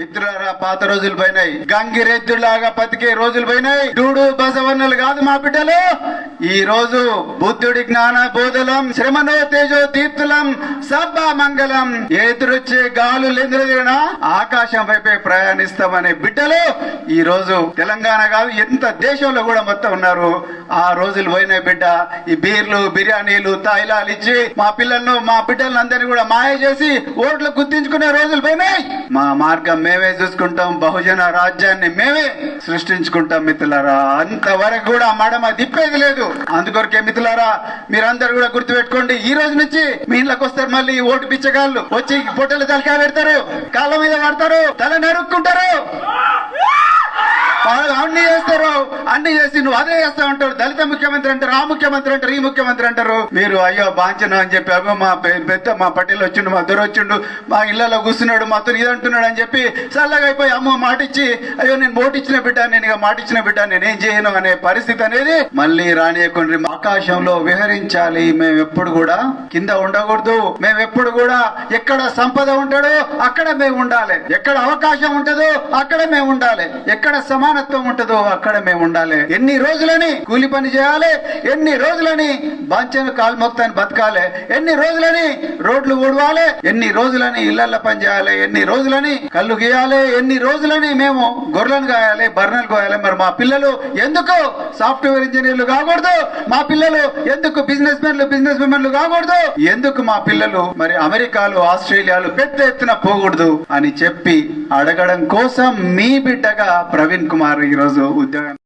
మిత్రులారా పాత రోజులు పోయినాయి. గంగిరెద్దులాగా బతికే రోజులు పోయినాయి. డూడు బసవన్నలు కాదు మా బిడ్డలు. ఈ రోజు బుద్ధుడి జ్ఞాన బోధలం శ్రమనో తేజో మంగళం సబ్బ మంగళం. ఎదురొచ్చే గాలు లెందున ఆకాశం వైపే ప్రయాణిస్తామనే బిడ్డలు ఈ రోజు తెలంగాణ కాదు ఎంత దేశంలో కూడా మొత్తం ఉన్నారు. ఆ రోజులు పోయినాయి బిడ్డ ఈ బీర్లు బిర్యానీలు తాయిలాలు ఇచ్చి మా పిల్లలను మా బిడ్డలను అందరినీ కూడా మాయ చేసి ఓట్లు గుర్తించుకునే రోజులు పోయినాయి. మా మార్గం మేమే చూసుకుంటాం బహుజన రాజ్యాన్ని మేమే సృష్టించుకుంటాం మిత్రులారా. అంతవరకు కూడా మడమ తిప్పేది లేదు. అందుకొరకే మిత్రులారా మీరందరూ కూడా గుర్తుపెట్టుకోండి ఈ రోజు నుంచి మీ ఇళ్ళకి వస్తారు మళ్ళీ ఓటు పిచ్చగాళ్ళు వచ్చి పొట్టలు తలకాయ పెడతారు కాళ్ళ మీద పడతారు తల నరుక్కుంటారు. వాళ్ళు అన్ని చేస్తారు అన్ని చేసి నువ్వు అదే చేస్తా ఉంటారు. దళిత ముఖ్యమంత్రి అంటారు ఆ ముఖ్యమంత్రి అంటారు ఈ ముఖ్యమంత్రి అంటారు. మీరు అయ్యో బాంచను అని చెప్పి అగో మా పెద్ద మా పటేల్ వచ్చిండు మా దొర వచ్చిండు మా ఇళ్ళలో కూర్చున్నాడు మాతో ఇది అంటున్నాడు అని చెప్పి చల్లగా అయిపోయి అమ్మ మాట ఇచ్చి అయ్యో నేను ఓటు ఇచ్చిన బిడ్డ నేను ఇక మాట ఇచ్చిన బిడ్డ నేనేం చేయను అనే పరిస్థితి అనేది మళ్ళీ రానియకుండా ఆకాశంలో విహరించాలి. మేము ఎప్పుడు కూడా కింద ఉండకూడదు. మేము ఎప్పుడు కూడా ఎక్కడ సంపద ఉంటాడో అక్కడ మేము ఉండాలి. ఎక్కడ అవకాశం ఉంటుందో అక్కడ మేము ఉండాలి. ఎక్కడ సమానత్వం ఉంటుందో అక్కడ మేము ఉండాలి. ఎన్ని రోజులని కూలి పని చేయాలి? ఎన్ని రోజులని బాంచను కాల్మొక్తాన్ని బతకాలి. ఎన్ని రోజులని రోడ్లు ఊడవాలి ఎన్ని రోజులని ఇళ్ళ పని చేయాలి ఎన్ని రోజులని కళ్ళు గీయాలి ఎన్ని రోజులని మేము గొర్రెలను కాయాలి బర్రెలు కోయాలి మరి మా పిల్లలు ఎందుకు సాఫ్ట్వేర్ ఇంజనీర్లు కాకూడదు? మా పిల్లలు ఎందుకు బిజినెస్ మెన్లు బిజినెస్ విమెన్లు కాకూడదు? ఎందుకు మా పిల్లలు మరి అమెరికాలు ఆస్ట్రేలియాలు పెద్ద ఎత్తున పోకూడదు అని చెప్పి అడగడం కోసం మీ బిడ్డగా ప్రవీణ్ కుమార్ ఈరోజు ఉద్యోగం